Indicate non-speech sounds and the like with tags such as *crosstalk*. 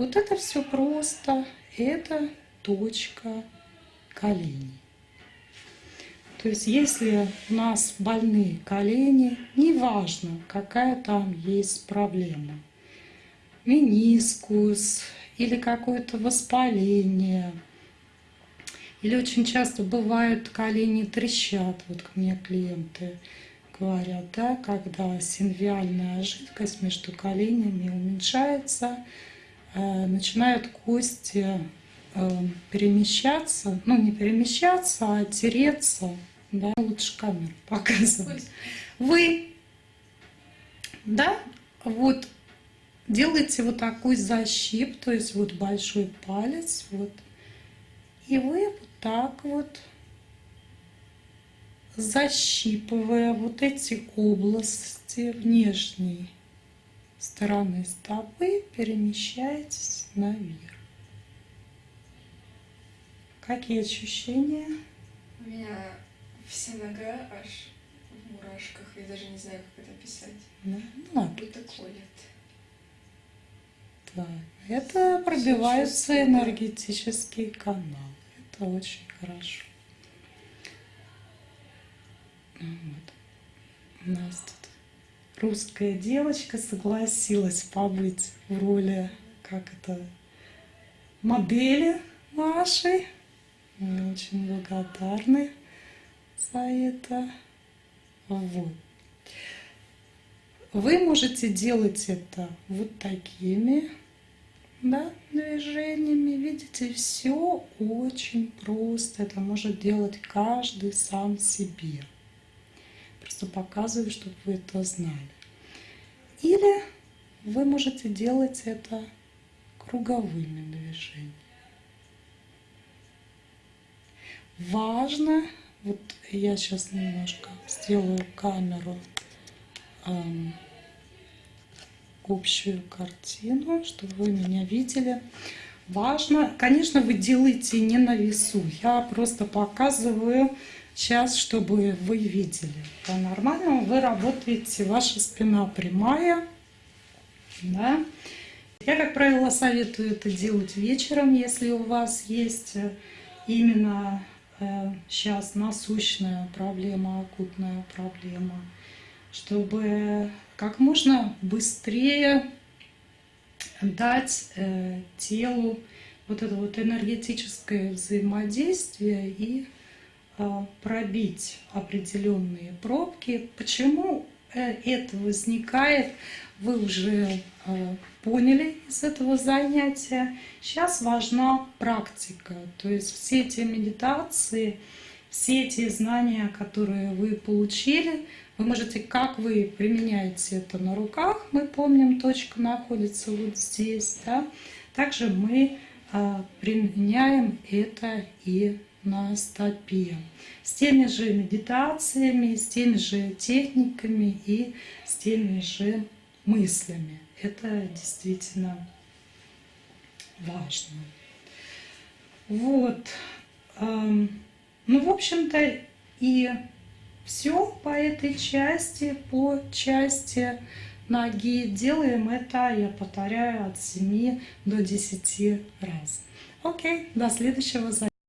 Вот это все просто. Это точка коленей. То есть если у нас больные колени, неважно, какая там есть проблема, менискус или какое-то воспаление, или очень часто бывают колени трещат, вот ко мне клиенты говорят, да, когда синвиальная жидкость между коленями уменьшается, начинают кости э, перемещаться, ну не перемещаться, а тереться, да, лучше камеру *laughs* показывать. Вы, да, вот делаете вот такой защип, то есть вот большой палец, вот, и вы вот так вот, защипывая вот эти области внешней стороны стопы, перемещаетесь наверх. Какие ощущения? У меня Вся нога аж в мурашках. Я даже не знаю, как это описать. Да? Ну, Будто колет. Так, это пробиваются энергетические каналы. Это очень хорошо. Вот. У нас тут русская девочка согласилась побыть в роли, как это, модели нашей. Мы очень благодарны за это. Вот. Вы можете делать это вот такими да, движениями. Видите, все очень просто. Это может делать каждый сам себе. Просто показываю, чтобы вы это знали. Или вы можете делать это круговыми движениями. Важно вот я сейчас немножко сделаю камеру эм, общую картину, чтобы вы меня видели. Важно, конечно, вы делаете не на весу. Я просто показываю сейчас, чтобы вы видели. По-нормальному вы работаете, ваша спина прямая. Да? Я, как правило, советую это делать вечером, если у вас есть именно сейчас насущная проблема, акутная проблема, чтобы как можно быстрее дать э, телу вот это вот энергетическое взаимодействие и э, пробить определенные пробки. Почему э, это возникает, вы уже поняли из этого занятия. Сейчас важна практика, то есть все эти медитации, все эти знания, которые вы получили, вы можете, как вы применяете это на руках, мы помним, точка находится вот здесь, да? также мы применяем это и на стопе. С теми же медитациями, с теми же техниками и с теми же мыслями. Это действительно важно. Вот. Ну, в общем-то, и все по этой части, по части ноги. Делаем это, я повторяю, от 7 до 10 раз. Окей, до следующего занятия.